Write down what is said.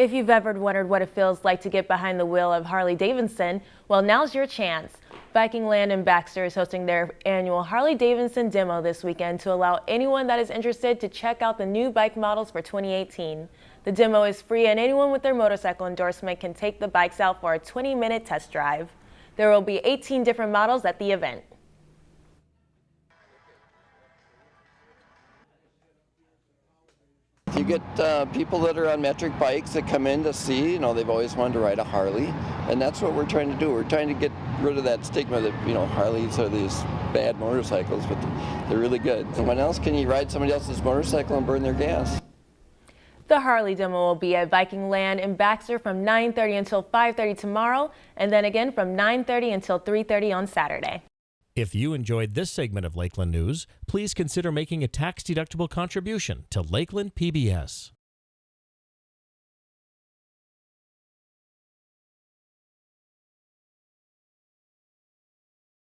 If you've ever wondered what it feels like to get behind the wheel of Harley Davidson, well, now's your chance. Viking Land in Baxter is hosting their annual Harley Davidson demo this weekend to allow anyone that is interested to check out the new bike models for 2018. The demo is free and anyone with their motorcycle endorsement can take the bikes out for a 20-minute test drive. There will be 18 different models at the event. You get uh, people that are on metric bikes that come in to see, you know, they've always wanted to ride a Harley, and that's what we're trying to do. We're trying to get rid of that stigma that, you know, Harleys are these bad motorcycles, but they're really good. And when else can you ride somebody else's motorcycle and burn their gas? The Harley demo will be at Viking Land in Baxter from 9.30 until 5.30 tomorrow, and then again from 9.30 until 3.30 on Saturday. If you enjoyed this segment of Lakeland News, please consider making a tax-deductible contribution to Lakeland PBS.